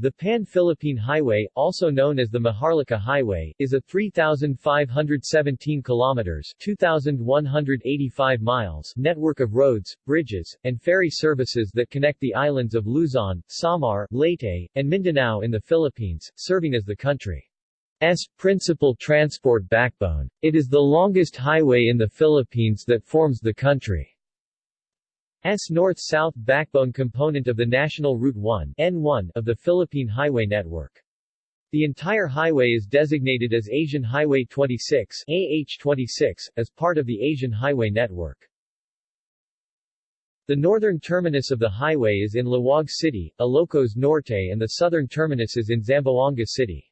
The Pan-Philippine Highway, also known as the Maharlika Highway, is a 3,517 kilometers 2,185 miles network of roads, bridges, and ferry services that connect the islands of Luzon, Samar, Leyte, and Mindanao in the Philippines, serving as the country's principal transport backbone. It is the longest highway in the Philippines that forms the country. S north-south backbone component of the National Route 1 N1 of the Philippine Highway Network. The entire highway is designated as Asian Highway 26 AH26, as part of the Asian Highway Network. The northern terminus of the highway is in Laoag City, Ilocos Norte and the southern terminus is in Zamboanga City.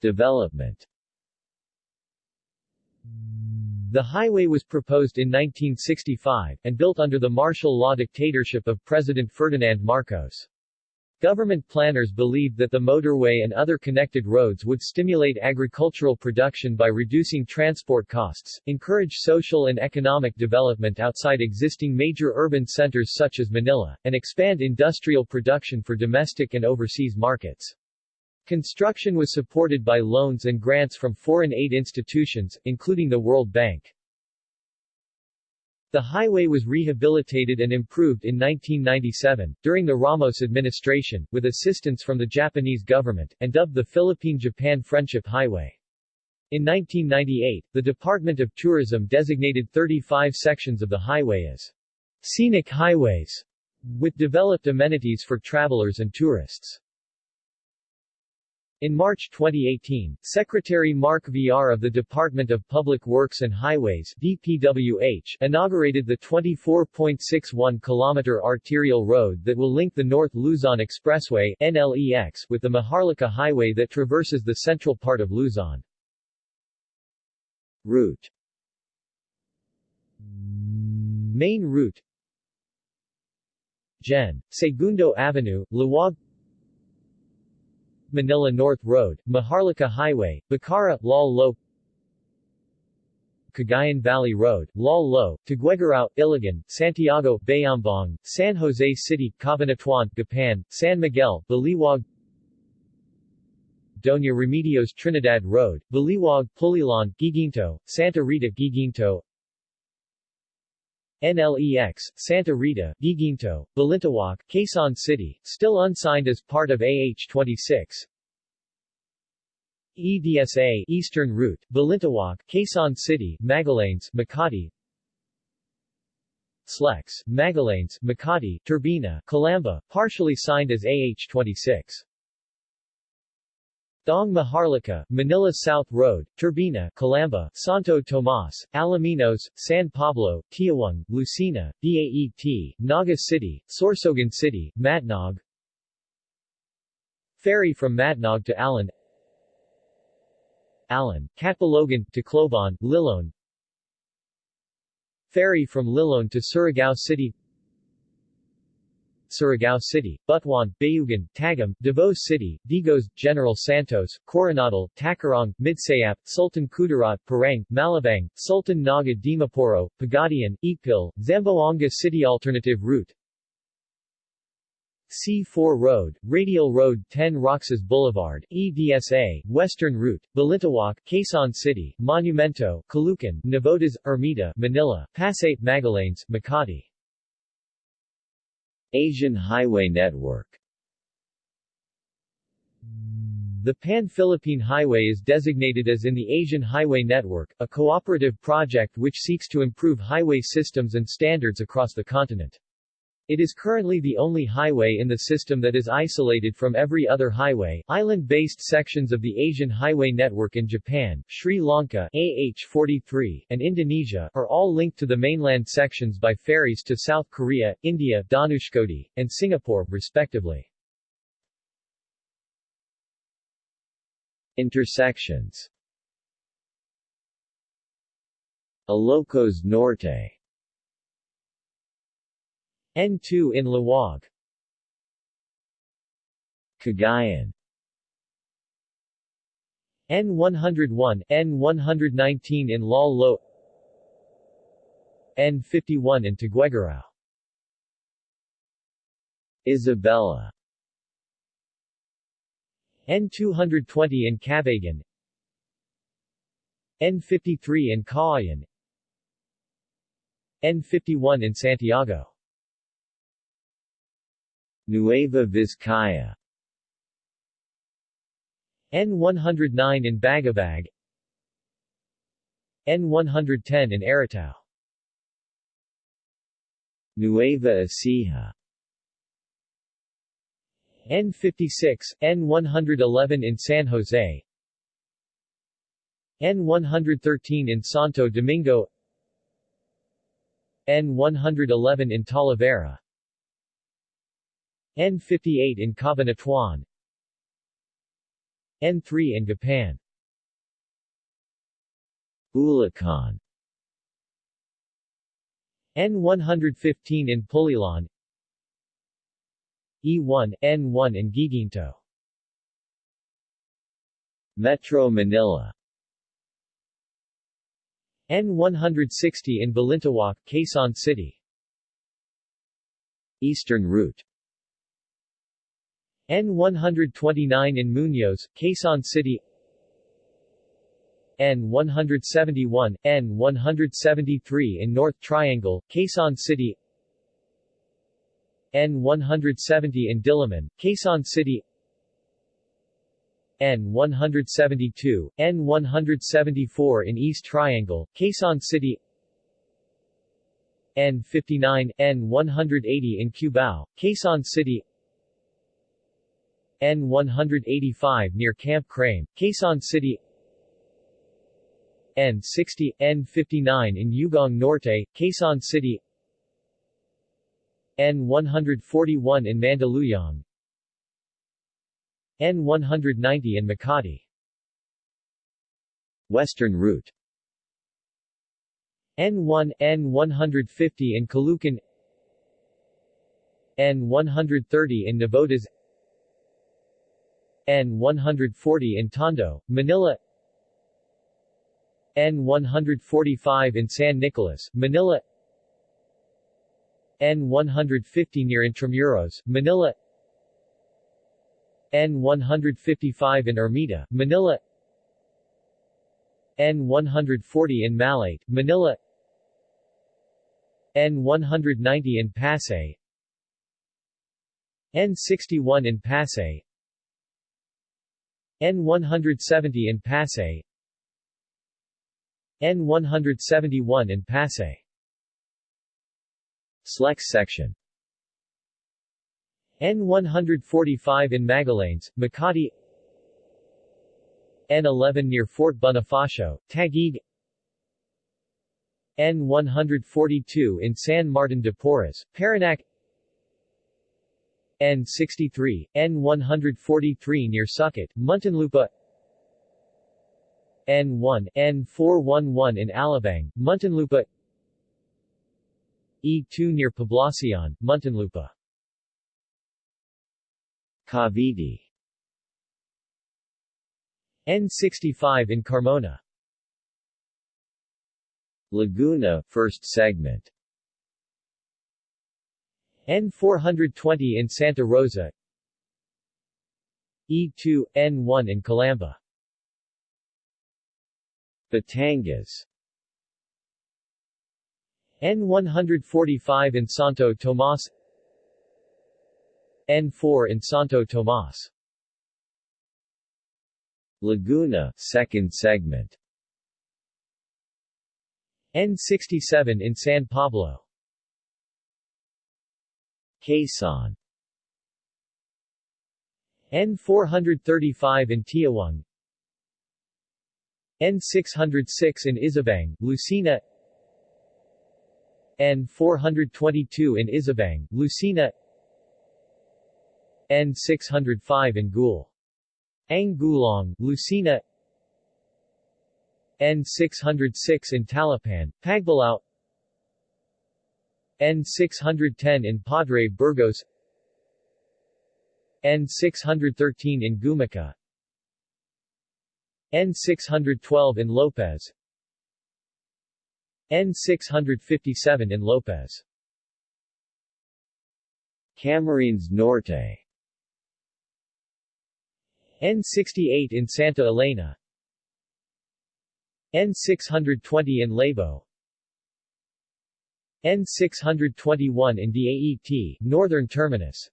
Development the highway was proposed in 1965, and built under the martial law dictatorship of President Ferdinand Marcos. Government planners believed that the motorway and other connected roads would stimulate agricultural production by reducing transport costs, encourage social and economic development outside existing major urban centers such as Manila, and expand industrial production for domestic and overseas markets. Construction was supported by loans and grants from foreign aid institutions, including the World Bank. The highway was rehabilitated and improved in 1997, during the Ramos administration, with assistance from the Japanese government, and dubbed the Philippine-Japan Friendship Highway. In 1998, the Department of Tourism designated 35 sections of the highway as scenic highways, with developed amenities for travelers and tourists. In March 2018, Secretary Mark Villar of the Department of Public Works and Highways DPWH inaugurated the 24.61 kilometer arterial road that will link the North Luzon Expressway NLEX with the Maharlika Highway that traverses the central part of Luzon. Route Main route Gen. Segundo Avenue, Laoag Manila North Road, Maharlika Highway, Bacara, Lal Lo Cagayan Valley Road, Lal Lo, Tuguegarao, Ilagan, Santiago, Bayambang, San Jose City, Cabanatuan, Gapan, San Miguel, Baliwag Doña Remedios Trinidad Road, Baliwag, Pulilan, Guiguinto, Santa Rita, Guiguinto NLEX, Santa Rita, Guiguinto, Balintawak, Quezon City, still unsigned as part of AH-26. EDSA, Eastern Route, Balintawak, Quezon City, Magallanes, Makati, Slex, Magallanes, Makati, Turbina, Calamba, partially signed as AH-26. Daang Maharlika, Manila South Road, Turbina, Calamba, Santo Tomas, Alaminos, San Pablo, Tiaong, Lucena, Daet, Naga City, Sorsogon City, Matnog. Ferry from Matnog to Allen Allen, Catbalogan, Tacloban, Liloan. Ferry from Liloan to Surigao City Surigao City, Butuan, Bayugan, Tagum, Davao City, Digos, General Santos, Coronadal, Tacurong, Midsayap, Sultan Kudarat, Parang, Malabang, Sultan Naga Dimaporo, Pagadian, Ipil, Zamboanga City Alternative Route. C4 Road, Radial Road 10 Roxas Boulevard, EDSA, Western Route, Balintawak, Quezon City, Monumento, Caloocan, Navotas, Ermita, Manila, Pasay, Magallanes, Makati Asian Highway Network The Pan-Philippine Highway is designated as in the Asian Highway Network, a cooperative project which seeks to improve highway systems and standards across the continent. It is currently the only highway in the system that is isolated from every other highway. Island-based sections of the Asian Highway Network in Japan, Sri Lanka AH-43, and Indonesia are all linked to the mainland sections by ferries to South Korea, India Dhanushkodi, and Singapore, respectively. Intersections Ilocos Norte N2 in Laoag Cagayan. N101, N119 in Lal Lo. N51 in Tuguegarao Isabela. N220 in Cabagan. N53 in Cauayan N51 in Santiago Nueva Vizcaya. N109 in Bagabag. N110 in Aritao Nueva Ecija. N56, N111 in San Jose. N113 in Santo Domingo. N111 in Talavera N58 in Cabanatuan N3 in Gapan Bulacan N115 in Pulilan. E1, N1 in Guiguinto. Metro Manila. N160 in Balintawak, Quezon City. Eastern Route N129 in Muñoz, Quezon City. N171, N173 in North Triangle, Quezon City. N170 in Diliman, Quezon City. N172, N174 in East Triangle, Quezon City. N59, N180 in Cubao, Quezon City N185 near Camp Crame, Quezon City. N60, N59 in Ugong Norte, Quezon City. N141 in Mandaluyong. N190 in Makati. Western Route. N1, N150 in Caloocan. N130 in Navotas N140 in Tondo, Manila. N145 in San Nicolas, Manila. N150 near Intramuros, Manila. N155 in Ermita, Manila. N140 in Malate, Manila. N190 in Pasay. N61 in Pasay N170 in Pasay N171 in Pasay Slex section. N145 in Magallanes, Makati. N11 near Fort Bonifacio, Taguig. N142 in San Martin de Porres, Parañaque N63, N143 near Sucat, Muntinlupa. N1, N411 in Alabang, Muntinlupa. E2 near Poblacion, Muntinlupa. Cavite. N65 in Carmona. Laguna, first segment N420 in Santa Rosa. E2, N1 in Calamba. Batangas. N145 in Santo Tomas. N4 in Santo Tomas. Laguna, second segment. N67 in San Pablo Quezon. N435 in Tiaong N606 in Isabang, Lucena. N422 in Isabang, Lucena. N605 in Gul. Angulong, Lucena. N606 in Talapan, Pagbalao N610 in Padre Burgos N613 in Gumaca N612 in Lopez N657 in Lopez. Camarines Norte. N68 in Santa Elena N620 in Labo N621 in DAET, Northern Terminus.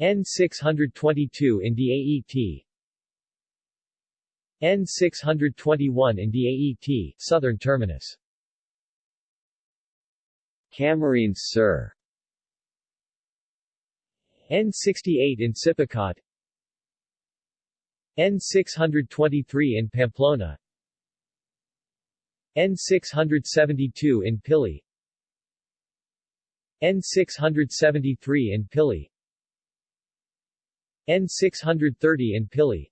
N622 in DAET N621 in DAET, Southern Terminus. Camarines Sur N68 in Sipocot N623 in Pamplona N672 in Pili. N673 in Pili. N630 in Pili.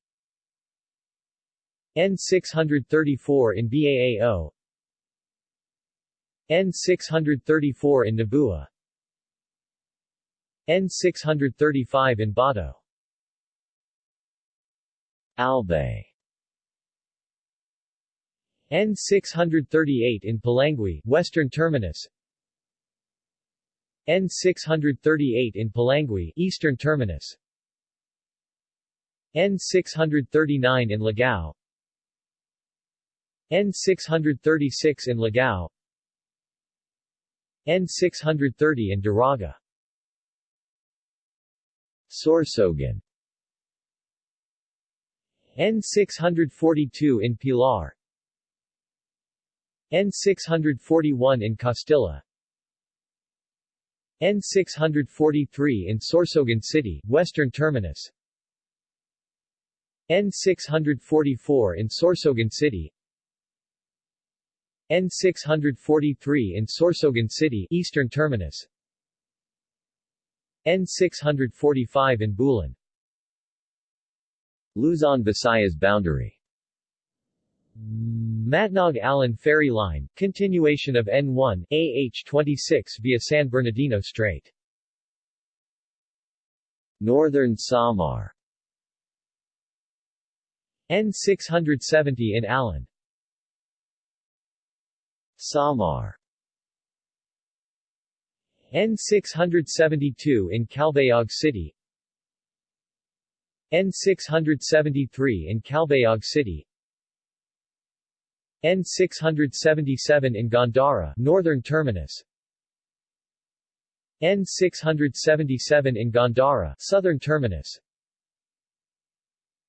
N634 in Baao. N634 in Nabua. N635 in Bato. Albay N638 in Polangui, Western Terminus. N638 in Polangui, Eastern Terminus. N639 in Ligao. N636 in Ligao. N630 in Daraga. Sorsogon. N642 in Pilar N641 in Castilla. N643 in Sorsogon City, Western Terminus. N644 in Sorsogon City. N643 in Sorsogon City, Eastern Terminus. N645 in Bulan Luzon Visayas boundary Matnog-Allen Ferry Line, continuation of N1, AH-26 via San Bernardino Strait. Northern Samar N670 in Allen. Samar N672 in Calbayog City N673 in Calbayog City N677 in Gandara, Northern Terminus. N677 in Gandara, Southern Terminus.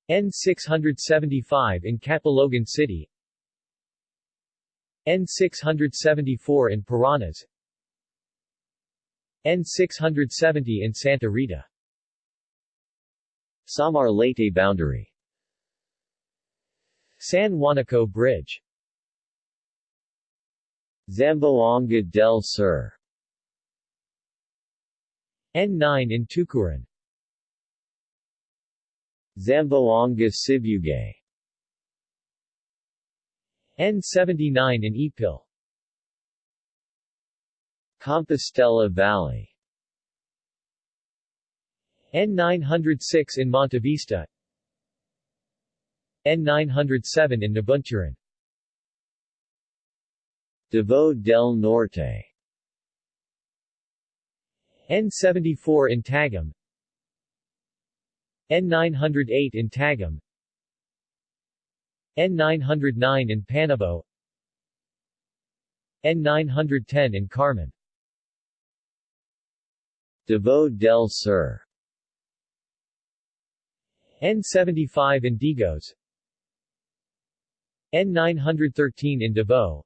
N675 in Catbalogan City. N674 in Paranas N670 in Santa Rita. Samar Leyte boundary. San Juanico Bridge Zamboanga del Sur. N9 in Tucuran. Zamboanga Sibugay N79 in Ipil. Compostela Valley. N906 in Montevista N907 in Nabunturan Davao del Norte. N74 in Tagum N908 in Tagum N909 in Panabo N910 in Carmen. Davao del Sur. N75 in Digos. N913 in Davao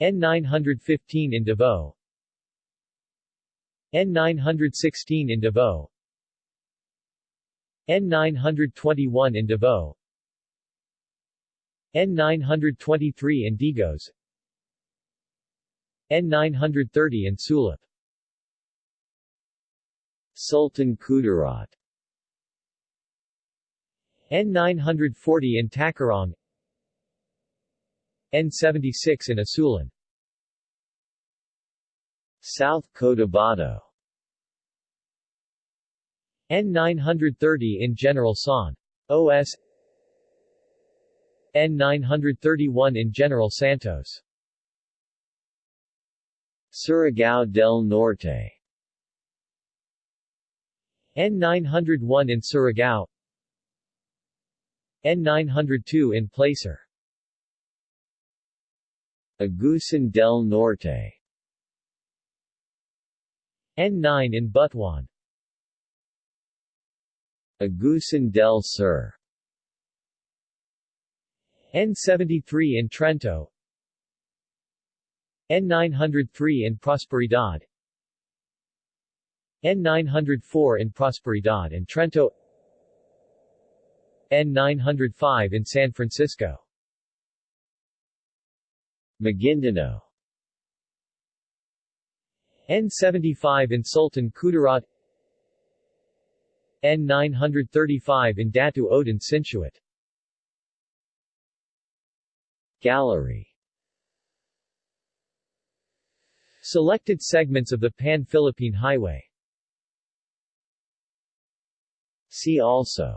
N915 in Davao. N916 in Davao. N921 in Davao. N923 in Digos. N930 in Sulop Sultan Kudarat. N940 in Tacurong N76 in Isulan South Cotabato N930 in General San. OS N931 in General Santos. Surigao del Norte. N901 in Surigao. N902 in Placer Agusan del Norte. N9 in Butuan. Agusan del Sur. N73 in Trento. N903 in Prosperidad. N904 in Prosperidad and Trento. N905 in San Francisco Maguindanao N75 in Sultan Kudarat. N935 in Datu Odin Sinsuat Gallery. Selected segments of the Pan-Philippine Highway. See also.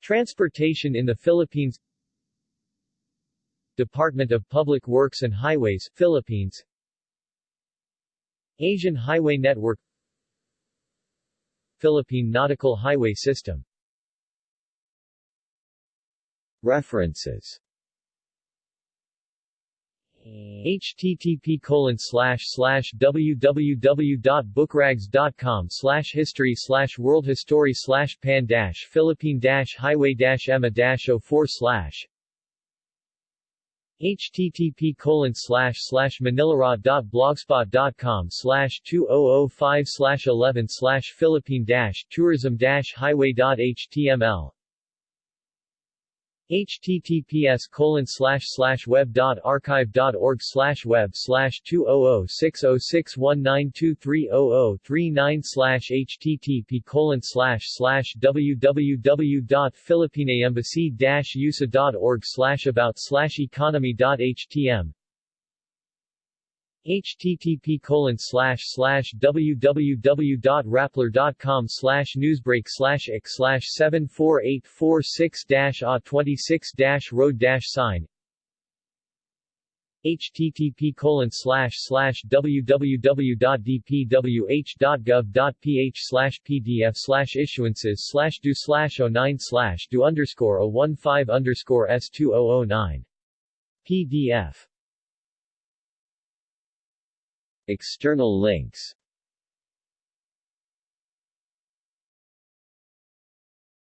Transportation in the Philippines Department of Public Works and Highways, Philippines. Asian Highway Network. Philippine Nautical Highway System. References. Http colon slash slash www.bookrags.com slash history slash world history slash pan dash philippine dash highway dash emma dash 04 slash http colon slash slash manilaraw.blogspot.com slash 2005 slash 11 slash philippine dash tourism dash highway.html https colon slash slash web dot archive dot org slash web slash two oh oh six oh six one nine two three oh oh three nine slash http colon slash slash www dot philippineembassy dash usa dot org slash about slash economy dot htm http colon slash slash www.rappler.com slash newsbreak slash x slash 74846 dash a 26 dash road sign. http colon www.dpwh.gov.ph slash pdf slash issuances slash do slash 09 slash do underscore 015 underscore s2009 pdf External links